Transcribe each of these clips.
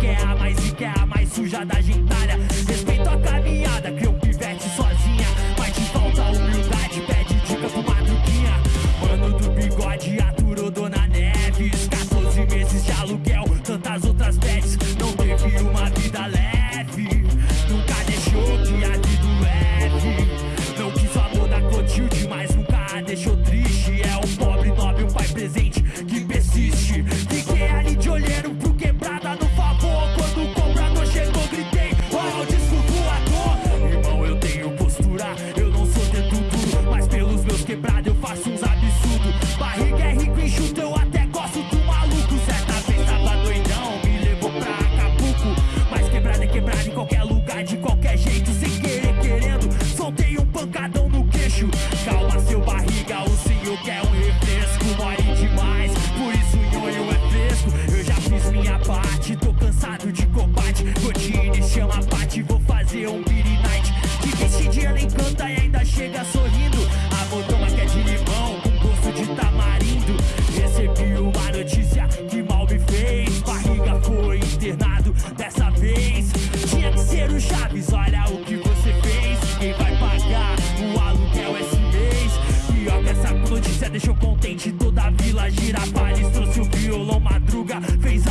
que é a mais rica, é a mais suja da gentalha Respeito a caminhada, cria um pivete sozinha. Pancadão no queixo. Calma seu barriga, o senhor quer um refresco. More demais, por isso o nhonho é fresco. Eu já fiz minha parte, tô cansado de combate. Godine chama a parte, vou fazer um beat night. Que esse dia ela encanta e ainda chega sorrindo. A botoma que é de limão, com gosto de tamarindo. Recebi uma notícia que mal me fez. Barriga foi internado dessa vez. Tinha que ser o Chaves, olha o deixou contente toda a vila. Girapales trouxe o violão, madruga, fez a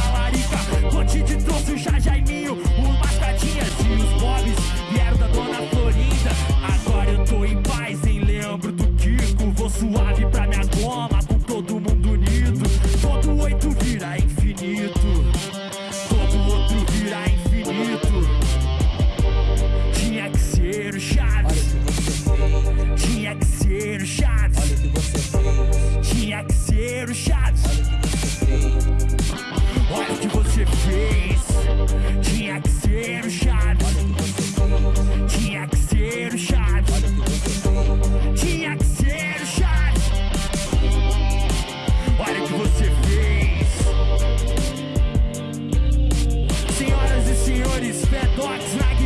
What's not